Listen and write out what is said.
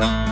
Bye.